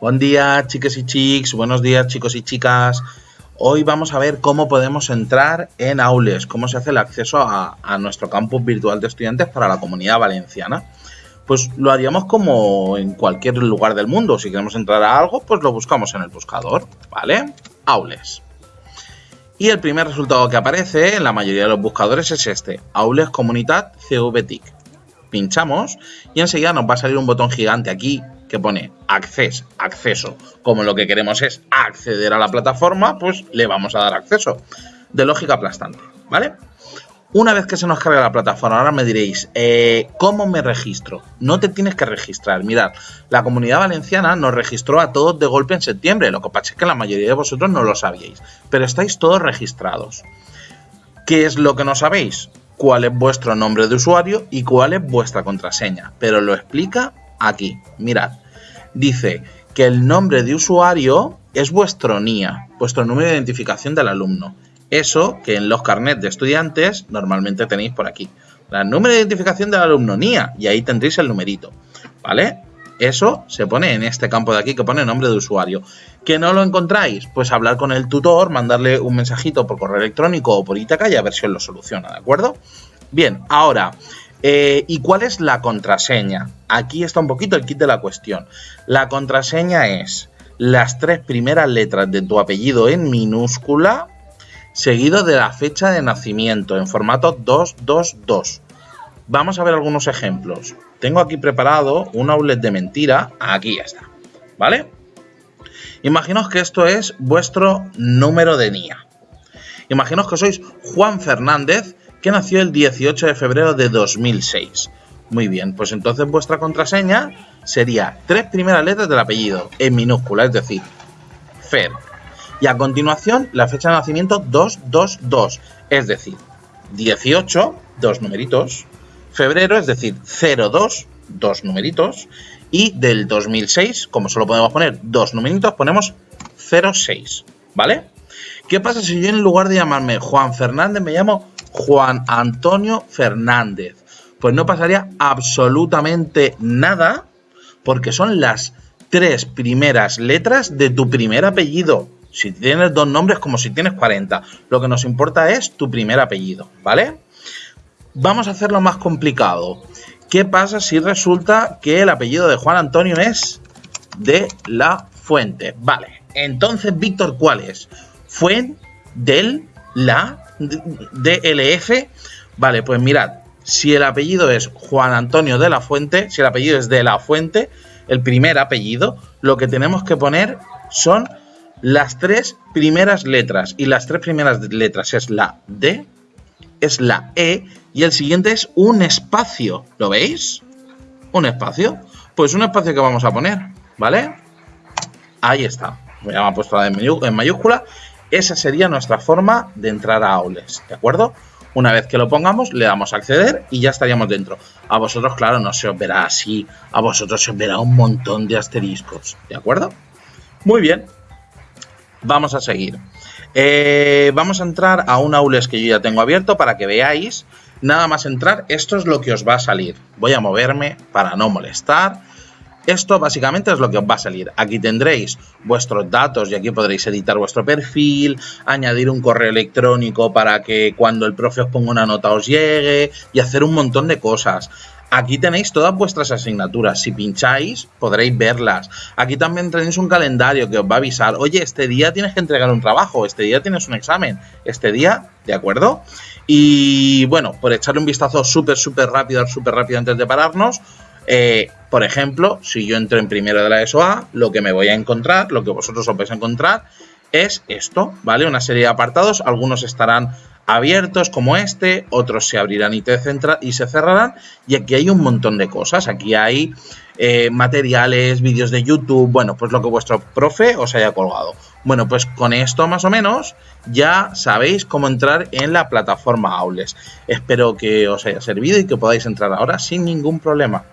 Buen día, chicas y chicos. Buenos días, chicos y chicas. Hoy vamos a ver cómo podemos entrar en Aules, cómo se hace el acceso a, nuestro campus virtual de estudiantes para la comunidad valenciana. Pues lo haríamos como en cualquier lugar del mundo. Si queremos entrar a algo, pues lo buscamos en el buscador, ¿vale? Aules. Y el primer resultado que aparece en la mayoría de los buscadores es este, Aules Comunitat CVTIC. Pinchamos y enseguida nos va a salir un botón gigante aquí que pone acceso, acceso. Como lo que queremos es acceder a la plataforma, pues le vamos a dar acceso. De lógica aplastante, ¿vale? Una vez que se nos carga la plataforma, ahora me diréis, eh, ¿cómo me registro? No te tienes que registrar. Mirad, la comunidad valenciana nos registró a todos de golpe en septiembre. Lo que pasa es que la mayoría de vosotros no lo sabíais. Pero estáis todos registrados. ¿Qué es lo que no sabéis? Cuál es vuestro nombre de usuario y cuál es vuestra contraseña. Pero lo explica aquí. Mirad, dice que el nombre de usuario es vuestro NIA, vuestro número de identificación del alumno. Eso que en los carnets de estudiantes normalmente tenéis por aquí. El número de identificación del alumno NIA y ahí tendréis el numerito. ¿Vale? Eso se pone en este campo de aquí que pone nombre de usuario. ¿Que no lo encontráis? Pues hablar con el tutor, mandarle un mensajito por correo electrónico o por Itaca y a ver si os lo soluciona, ¿de acuerdo? Bien, ahora, eh, ¿Y cuál es la contraseña? Aquí está un poquito el kit de la cuestión. La contraseña es las tres primeras letras de tu apellido en minúscula, seguido de la fecha de nacimiento en formato 222. Vamos a ver algunos ejemplos. Tengo aquí preparado un outlet de mentira. Aquí está. ¿Vale? Imaginaos que esto es vuestro número de NIA. Imaginaos que sois Juan Fernández que nació el 18 de febrero de 2006. Muy bien, pues entonces vuestra contraseña sería tres primeras letras del apellido, en minúscula, es decir, Fer. Y a continuación la fecha de nacimiento 222, es decir, 18, dos numeritos, febrero, es decir, 02, dos numeritos, y del 2006, como solo podemos poner dos numeritos, ponemos 06, ¿vale? ¿Qué pasa si yo en lugar de llamarme Juan Fernández me llamo Juan Antonio Fernández. Pues no pasaría absolutamente nada porque son las tres primeras letras de tu primer apellido. Si tienes dos nombres como si tienes 40. Lo que nos importa es tu primer apellido, ¿vale? Vamos a hacerlo más complicado. ¿Qué pasa si resulta que el apellido de Juan Antonio es de la Fuente? Vale, entonces, Víctor, ¿cuál es? Fue del la DLF. Vale, pues mirad, si el apellido es Juan Antonio de la Fuente, si el apellido es de la Fuente, el primer apellido, lo que tenemos que poner son las tres primeras letras. Y las tres primeras letras es la D, es la E y el siguiente es un espacio. ¿Lo veis? Un espacio. Pues un espacio que vamos a poner, ¿vale? Ahí está. Me ha puesto en mayúscula esa sería nuestra forma de entrar a Aules, ¿de acuerdo? Una vez que lo pongamos, le damos a acceder y ya estaríamos dentro. A vosotros, claro, no se os verá así. A vosotros se os verá un montón de asteriscos, ¿de acuerdo? Muy bien. Vamos a seguir. Eh, vamos a entrar a un Aules que yo ya tengo abierto para que veáis. Nada más entrar, esto es lo que os va a salir. Voy a moverme para no molestar esto básicamente es lo que os va a salir. Aquí tendréis vuestros datos y aquí podréis editar vuestro perfil, añadir un correo electrónico para que cuando el profe os ponga una nota os llegue y hacer un montón de cosas. Aquí tenéis todas vuestras asignaturas. Si pincháis, podréis verlas. Aquí también tenéis un calendario que os va a avisar. Oye, este día tienes que entregar un trabajo. Este día tienes un examen. Este día, ¿de acuerdo? Y bueno, por echarle un vistazo súper, súper rápido, súper rápido antes de pararnos, eh, por ejemplo, si yo entro en primero de la ESOA, lo que me voy a encontrar, lo que vosotros os vais a encontrar, es esto, ¿vale? Una serie de apartados, algunos estarán abiertos como este, otros se abrirán y, y se cerrarán, y aquí hay un montón de cosas, aquí hay eh, materiales, vídeos de YouTube, bueno, pues lo que vuestro profe os haya colgado. Bueno, pues con esto más o menos ya sabéis cómo entrar en la plataforma Aules. Espero que os haya servido y que podáis entrar ahora sin ningún problema.